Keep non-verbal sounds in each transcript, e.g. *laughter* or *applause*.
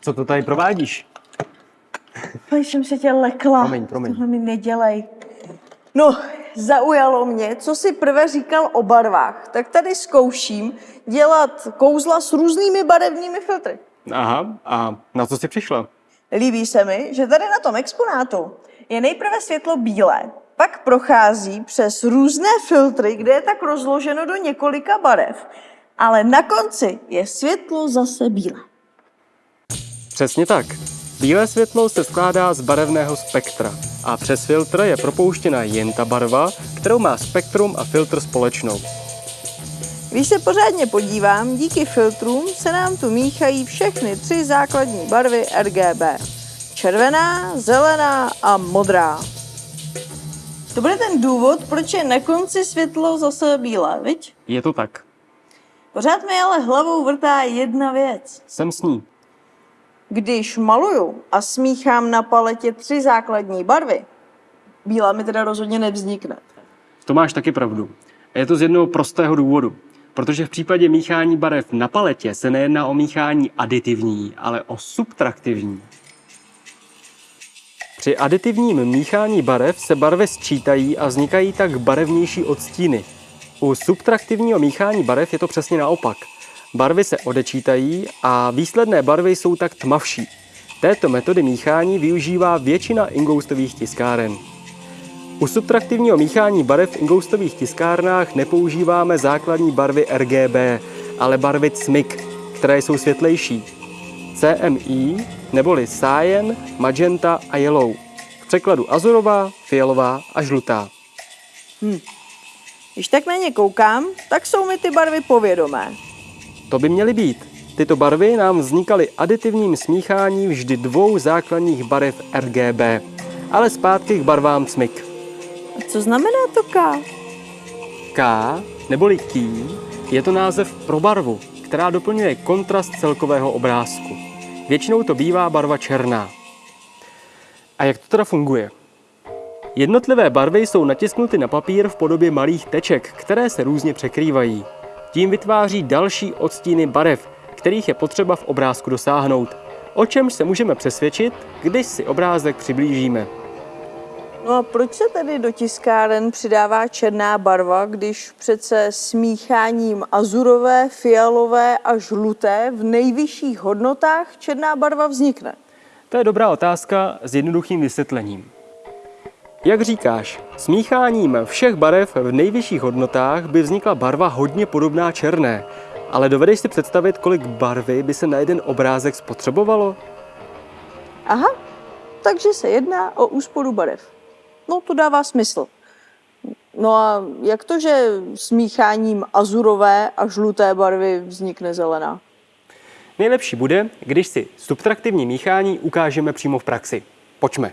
Co to tady provádíš? Pojď jsem se tě lekla. Promiň, promiň. Tohle mi nedělej. No, zaujalo mě, co si prvé říkal o barvách. Tak tady zkouším dělat kouzla s různými barevnými filtry. Aha, a na co jsi přišla? Líbí se mi, že tady na tom exponátu je nejprve světlo bílé, pak prochází přes různé filtry, kde je tak rozloženo do několika barev, ale na konci je světlo zase bílé. Přesně tak. Bílé světlo se skládá z barevného spektra a přes filtr je propouštěna jen ta barva, kterou má spektrum a filtr společnou. Když se pořádně podívám, díky filtrům se nám tu míchají všechny tři základní barvy RGB. Červená, zelená a modrá. To bude ten důvod, proč je na konci světlo zase bílé, viď? Je to tak. Pořád mi ale hlavou vrtá jedna věc. Jsem s ní. Když maluju a smíchám na paletě tři základní barvy, bílá mi teda rozhodně nevznikne. To máš taky pravdu. A je to z jednoho prostého důvodu. Protože v případě míchání barev na paletě se nejedná o míchání aditivní, ale o subtraktivní. Při aditivním míchání barev se barvy sčítají a vznikají tak barevnější odstíny. U subtraktivního míchání barev je to přesně naopak. Barvy se odečítají a výsledné barvy jsou tak tmavší. Této metody míchání využívá většina ingoustových tiskáren. U subtraktivního míchání barev v ingoustových tiskárnách nepoužíváme základní barvy RGB, ale barvy CMYK, které jsou světlejší. CMI neboli cyan, magenta a yellow. V překladu azurová, fialová a žlutá. Když tak na ně koukám, tak jsou mi ty barvy povědomé. To by měly být. Tyto barvy nám vznikaly aditivním smícháním vždy dvou základních barev RGB, ale zpátky k barvám CMYK. A co znamená to K? K, neboli key, je to název pro barvu, která doplňuje kontrast celkového obrázku. Většinou to bývá barva černá. A jak to teda funguje? Jednotlivé barvy jsou natisknuty na papír v podobě malých teček, které se různě překrývají. Tím vytváří další odstíny barev, kterých je potřeba v obrázku dosáhnout, o čemž se můžeme přesvědčit, když si obrázek přiblížíme. No a proč se tedy do tiskáren přidává černá barva, když přece smícháním azurové, fialové a žluté v nejvyšších hodnotách černá barva vznikne? To je dobrá otázka s jednoduchým vysvětlením. Jak říkáš, smícháním všech barev v nejvyšších hodnotách by vznikla barva hodně podobná černé, ale dovedeš si představit, kolik barvy by se na jeden obrázek spotřebovalo? Aha, takže se jedná o úsporu barev. No, to dává smysl. No a jak to, že smícháním azurové a žluté barvy vznikne zelená? Nejlepší bude, když si subtraktivní míchání ukážeme přímo v praxi. Pojďme.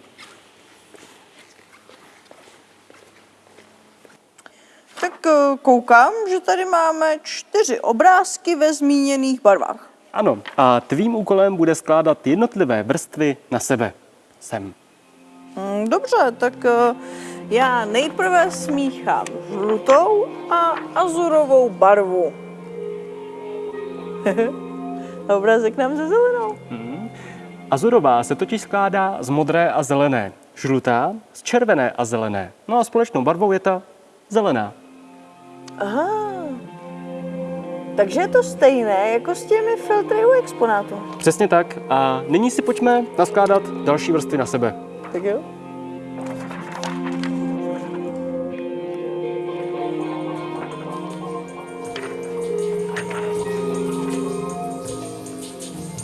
Tak eh, koukám, že tady máme čtyři obrázky ve zmíněných barvách. Ano, a tvým úkolem bude skládat jednotlivé vrstvy na sebe. Sem. Hm, Dobře, tak eh, já nejprve smíchám žlutou a azurovou barvu. *laughs* Obrázek nám ze zelenou. Azurová se totiž skládá z modré a zelené, žlutá z červené a zelené. No a společnou barvou je ta zelená. Aha. Takže je to stejné jako s těmi filtry u exponátu. Přesně tak. A nyní si pojďme naskládat další vrstvy na sebe. Tak jo.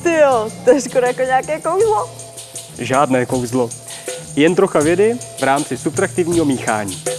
Ty jo, to je skoro jako nějaké kouzlo. Žádné kouzlo. Jen trocha vědy v rámci subtraktivního míchání.